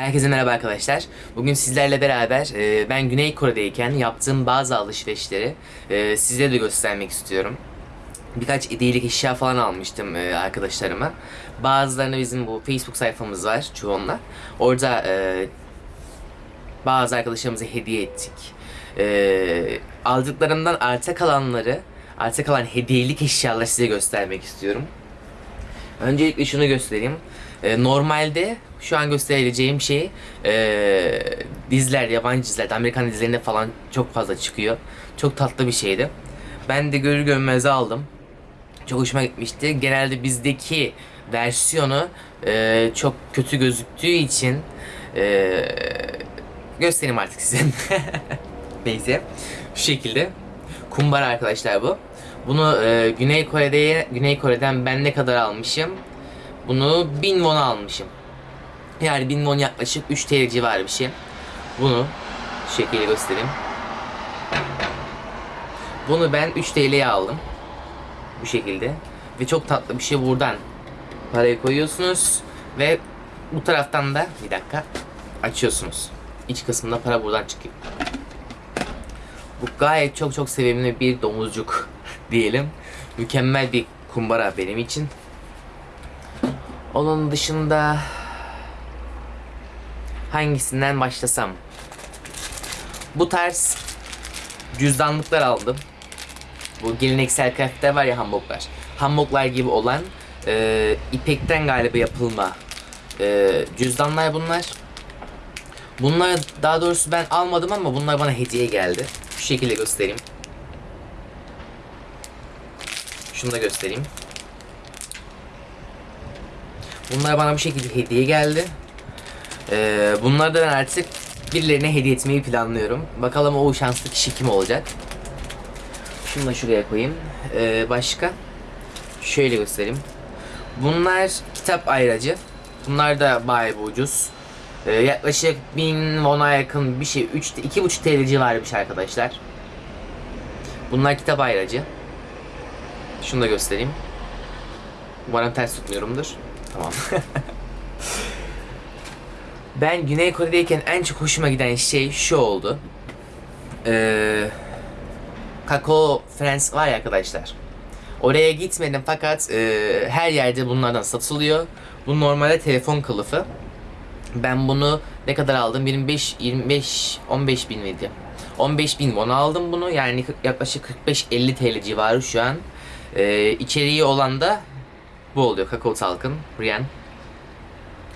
Herkese merhaba arkadaşlar. Bugün sizlerle beraber e, ben Güney Kore'deyken yaptığım bazı alışverişleri e, size de göstermek istiyorum. Birkaç hediyelik eşya falan almıştım e, arkadaşlarıma. Bazılarını bizim bu Facebook sayfamız var çoğunla. Orada e, bazı arkadaşlarımıza hediye ettik. E, aldıklarımdan arta kalanları, arta kalan hediyelik eşyaları size göstermek istiyorum. Öncelikle şunu göstereyim. Ee, normalde şu an göstereceğim şey e, diziler, yabancı dizilerde, Amerikan dizilerinde falan çok fazla çıkıyor. Çok tatlı bir şeydi. Ben de görür görmez aldım. Çok hoşuma gitmişti. Genelde bizdeki versiyonu e, çok kötü gözüktüğü için e, göstereyim artık size. Neyse. Şu şekilde. Kumbara arkadaşlar bu. Bunu e, Güney Kore'de Güney Kore'den ben ne kadar almışım? Bunu 1000 won almışım. Yani 1000 won yaklaşık 3 TL civarı bir şey. Bunu şu şekilde göstereyim. Bunu ben 3 TL'ye aldım. Bu şekilde. Ve çok tatlı bir şey buradan. Parayı koyuyorsunuz ve bu taraftan da bir dakika açıyorsunuz. İç kısmında para buradan çıkıyor. Bu gayet çok çok sevimli bir domuzcuk diyelim. Mükemmel bir kumbara benim için. Onun dışında hangisinden başlasam? Bu tarz cüzdanlıklar aldım. Bu geleneksel kıyafetler var ya hanboklar. Hanboklar gibi olan e, ipekten galiba yapılma e, cüzdanlar bunlar. Bunlar daha doğrusu ben almadım ama bunlar bana hediye geldi. Şu şekilde göstereyim. Şunu da göstereyim. Bunlar bana bu şekilde hediye geldi. Ee, bunları artık birilerine hediye etmeyi planlıyorum. Bakalım o şanslı kişi kim olacak. Şunu da şuraya koyayım. Ee, başka? Şöyle göstereyim. Bunlar kitap ayracı. Bunlar da bayağı bir ucuz. Ee, yaklaşık 1000 won'a yakın bir şey. 3 2,5 TL civarı bir şey arkadaşlar. Bunlar kitap ayracı. Şunu da göstereyim. Umarım ters tutmuyorumdur. Tamam. ben Güney Kore'deyken en çok hoşuma giden şey şu oldu. Ee, Kakao Friends var ya arkadaşlar. Oraya gitmedim fakat e, her yerde bunlardan satılıyor. Bu normalde telefon kılıfı. Ben bunu ne kadar aldım? 25 25 15 bin miydi? 15 bin won aldım bunu. Yani yaklaşık 45-50 TL civarı şu an. Ee, içeriği olan da bu oluyor. Kakao Talk'ın Riyan.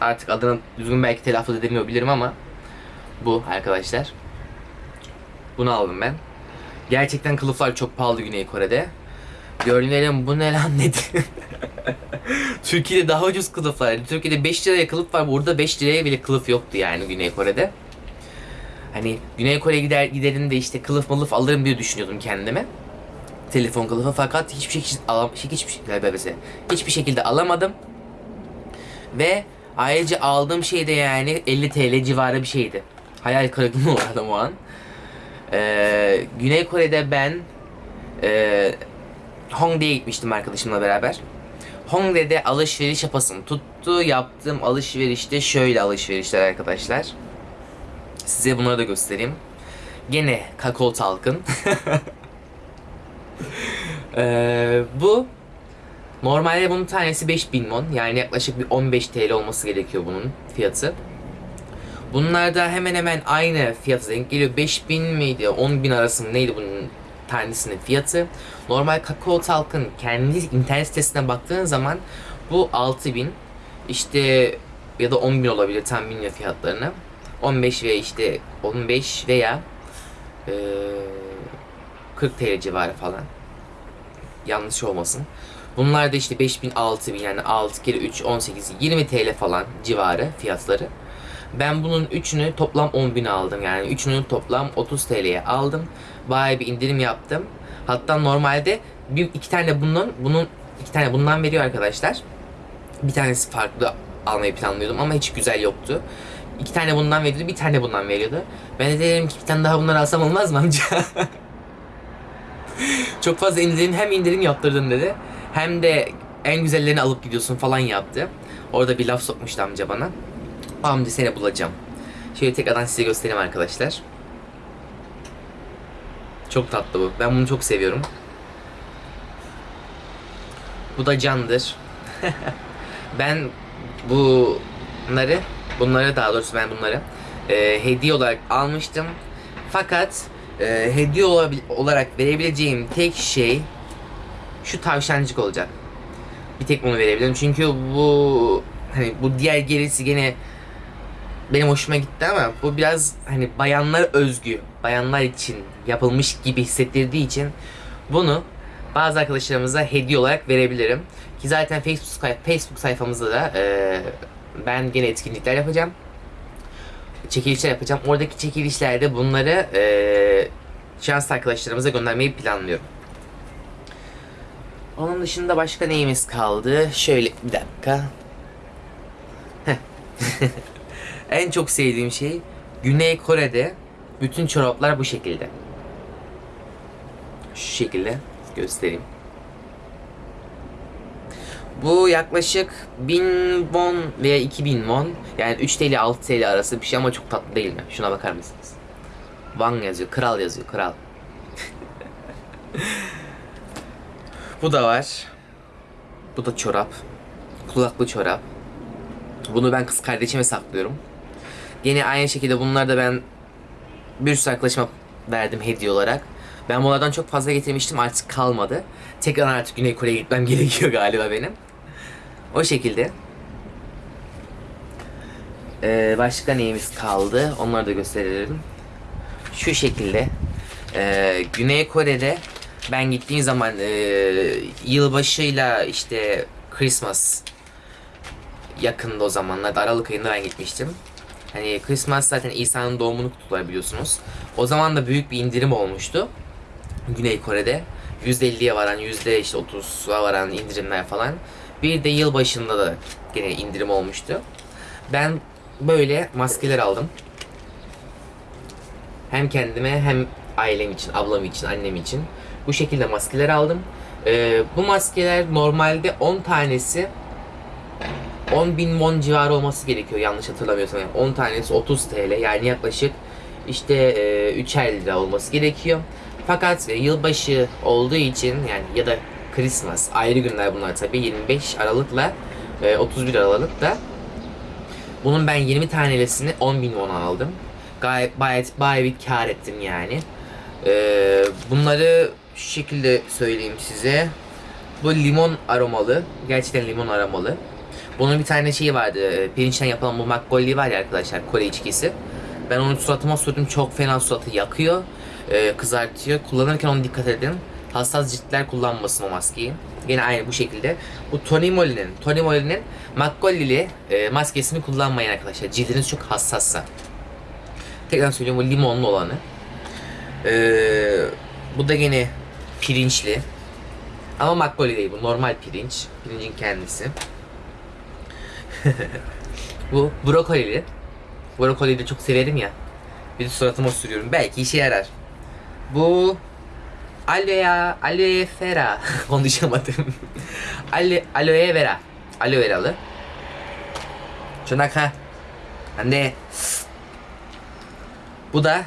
Artık adını düzgün belki telaffuz edemiyor bilirim ama bu arkadaşlar. Bunu aldım ben. Gerçekten kılıflar çok pahalı Güney Kore'de. Gördüğüm bu ne lan dedi. Türkiye'de daha ucuz kılıflar. Türkiye'de 5 liraya kılıf var. Burada 5 liraya bile kılıf yoktu yani Güney Kore'de. Hani Güney Kore'ye gider giderim de işte kılıf malıf alırım diye düşünüyordum kendime. Telefon kılıfı fakat hiçbir şekilde alam hiçbir şekilde hiçbir şekilde alamadım. Ve ayrıca aldığım şey de yani 50 TL civarı bir şeydi. Hayal kırıklığına uğradım o an. Ee, Güney Kore'de ben e, Hongdae'ye gitmiştim arkadaşımla beraber. Hongdae'de alışveriş yapasım tuttu. Yaptığım alışverişte şöyle alışverişler arkadaşlar. Size bunları da göstereyim. Gene kakao talkın. ee, bu normalde bunun tanesi 5000 won. Yani yaklaşık bir 15 TL olması gerekiyor bunun fiyatı. Bunlar da hemen hemen aynı fiyatı denk geliyor. 5000 miydi? 10.000 arası mı neydi bunun tanesinin fiyatı? Normal kakao talkın kendi internet sitesine baktığın zaman bu 6000 işte ya da 10.000 olabilir tam bilmiyorum fiyatlarını. 15 veya işte 15 veya 40 TL civarı falan. Yanlış olmasın. Bunlar da işte 5000 6000 yani 6 kere 3 18 20 TL falan civarı fiyatları. Ben bunun üçünü toplam 10.000 aldım. Yani üçünü toplam 30 TL'ye aldım. Bayağı bir indirim yaptım. Hatta normalde bir iki tane bunun bunun iki tane bundan veriyor arkadaşlar. Bir tanesi farklı almayı planlıyordum ama hiç güzel yoktu. İki tane bundan veriyordu, bir tane bundan veriyordu. Ben de dedim ki bir tane daha bunları alsam olmaz mı amca? Çok fazla indirim hem indirim yaptırdın dedi. Hem de en güzellerini alıp gidiyorsun falan yaptı. Orada bir laf sokmuştu amca bana. Hamdi seni bulacağım. Şöyle tekrardan size göstereyim arkadaşlar. Çok tatlı bu. Ben bunu çok seviyorum. Bu da candır. ben bunları, bunları daha doğrusu ben bunları e, hediye olarak almıştım. Fakat e, hediye olarak verebileceğim tek şey şu tavşancık olacak. Bir tek bunu verebilirim. Çünkü bu hani bu diğer gerisi gene benim hoşuma gitti ama bu biraz hani bayanlar özgü, bayanlar için yapılmış gibi hissettirdiği için bunu bazı arkadaşlarımıza hediye olarak verebilirim. Ki zaten Facebook Facebook sayfamızda da e, ben gene etkinlikler yapacağım. Çekilişler yapacağım. Oradaki çekilişlerde bunları e, şanslı arkadaşlarımıza göndermeyi planlıyorum. Onun dışında başka neyimiz kaldı? Şöyle bir dakika. En çok sevdiğim şey Güney Kore'de bütün çoraplar bu şekilde. Şu şekilde göstereyim. Bu yaklaşık 1000 won veya 2000 won. Yani 3 TL 6 TL arası bir şey ama çok tatlı değil mi? Şuna bakar mısınız? Wang yazıyor, kral yazıyor, kral. Bu da var. Bu da çorap. Kulaklı çorap. Bunu ben kız kardeşime saklıyorum. Yine aynı şekilde bunları da ben bir sürü arkadaşıma verdim hediye olarak. Ben bunlardan çok fazla getirmiştim artık kalmadı. Tekrar artık Güney Kore'ye gitmem gerekiyor galiba benim. O şekilde. Ee, başka neyimiz kaldı? Onları da gösterelim. Şu şekilde. Ee, Güney Kore'de ben gittiğim zaman e, yılbaşıyla işte Christmas yakında o zamanlar Aralık ayında ben gitmiştim. Hani Christmas zaten İsa'nın doğumunu kutlular biliyorsunuz. O zaman da büyük bir indirim olmuştu. Güney Kore'de. %50'ye varan, yüzde işte 30'a varan indirimler falan. Bir de yıl başında da gene indirim olmuştu. Ben böyle maskeler aldım. Hem kendime hem ailem için, ablam için, annem için bu şekilde maskeler aldım. Ee, bu maskeler normalde 10 tanesi 10 bin won civarı olması gerekiyor yanlış hatırlamıyorsam. Yani 10 tanesi 30 TL yani yaklaşık işte e, 3'er lira olması gerekiyor. Fakat e, yılbaşı olduğu için yani ya da Christmas ayrı günler bunlar tabii 25 Aralık'la e, 31 Aralık'ta bunun ben 20 tanesini 10 bin won aldım. Gayet bayet bayağı bir kar ettim yani. Ee, bunları şu şekilde söyleyeyim size. Bu limon aromalı. Gerçekten limon aromalı. Bunun bir tane şeyi vardı. e, Pirinçten yapılan bu makgolli var ya arkadaşlar. Kore içkisi. Ben onu suratıma sürdüm. Çok fena suratı yakıyor. E, kızartıyor. Kullanırken onu dikkat edin. Hassas ciltler kullanmasın o maskeyi. Yine aynı bu şekilde. Bu Tony Moly'nin Tony Moly'nin makgollili e, maskesini kullanmayın arkadaşlar. Cildiniz çok hassassa. Tekrar söylüyorum bu limonlu olanı. Ee, bu da yine pirinçli. Ama makboli değil bu normal pirinç. Pirincin kendisi. bu brokolili. Brokoliyi de çok severim ya. Bir suratıma sürüyorum. Belki işe yarar. Bu aloe, aloe vera. Konuşamadım. aloe, aloe vera. Aloe veralı. Çanaka. Anne. Bu da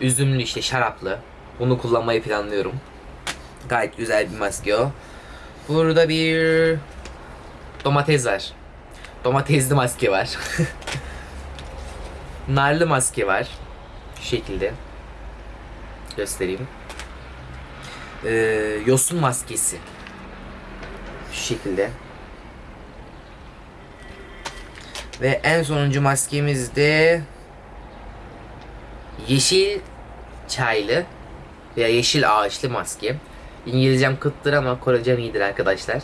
üzümlü işte şaraplı. Bunu kullanmayı planlıyorum. Gayet güzel bir maske o. Burada bir domates var. Domatesli maske var. Narlı maske var. Şu şekilde. Göstereyim. Ee, yosun maskesi. Şu şekilde. Ve en sonuncu maskemiz de yeşil çaylı veya yeşil ağaçlı maske. İngilizcem kıttır ama Korecem iyidir arkadaşlar.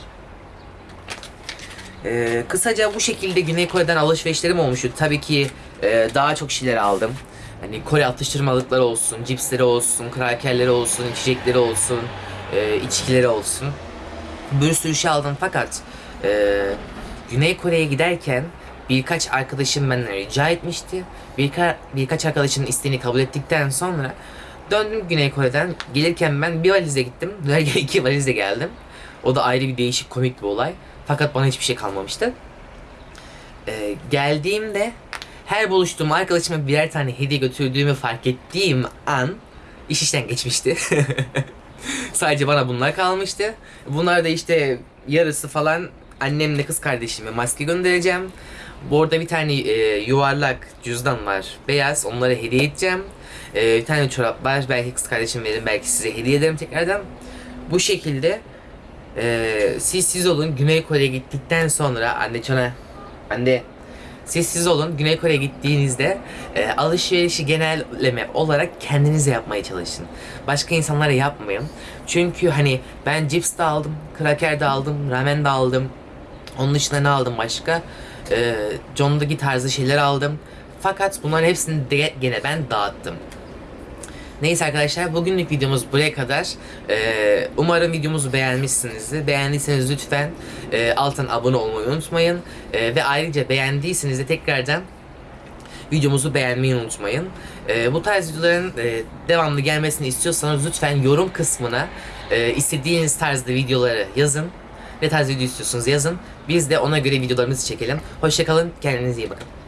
Ee, kısaca bu şekilde Güney Kore'den alışverişlerim olmuştu. Tabii ki e, daha çok şeyler aldım. Hani Kore atıştırmalıkları olsun, cipsleri olsun, krakerleri olsun, içecekleri olsun, e, içkileri olsun. Bir sürü şey aldım fakat e, Güney Kore'ye giderken birkaç arkadaşım benden rica etmişti. Birka, birkaç arkadaşın isteğini kabul ettikten sonra döndüm Güney Kore'den. Gelirken ben bir valizle gittim. İki valizle geldim. O da ayrı bir değişik komik bir olay. Fakat bana hiçbir şey kalmamıştı. e, geldiğimde her buluştuğum arkadaşıma birer tane hediye götürdüğümü fark ettiğim an iş işten geçmişti. Sadece bana bunlar kalmıştı. Bunlar da işte yarısı falan annemle kız kardeşime maske göndereceğim. Bu arada bir tane e, yuvarlak cüzdan var. Beyaz. Onlara hediye edeceğim. E, bir tane çorap var. Belki kız kardeşim verir. Belki size hediye ederim tekrardan. Bu şekilde e, siz siz olun. Güney Kore'ye gittikten sonra anne çana anne siz siz olun. Güney Kore'ye gittiğinizde e, alışverişi genelleme olarak kendinize yapmaya çalışın. Başka insanlara yapmayın. Çünkü hani ben cips de aldım, kraker de aldım, ramen de aldım. Onun dışında ne aldım başka? Ee, John'daki tarzı şeyler aldım. Fakat bunların hepsini de gene ben dağıttım. Neyse arkadaşlar bugünlük videomuz buraya kadar. Ee, umarım videomuzu beğenmişsinizdir. Beğendiyseniz lütfen e, alttan abone olmayı unutmayın. E, ve ayrıca beğendiyseniz de tekrardan videomuzu beğenmeyi unutmayın. Ee, bu tarz videoların e, devamlı gelmesini istiyorsanız lütfen yorum kısmına e, istediğiniz tarzda videoları yazın. Ne tarz video istiyorsunuz yazın. Biz de ona göre videolarımızı çekelim. Hoşçakalın, kendinize iyi bakın.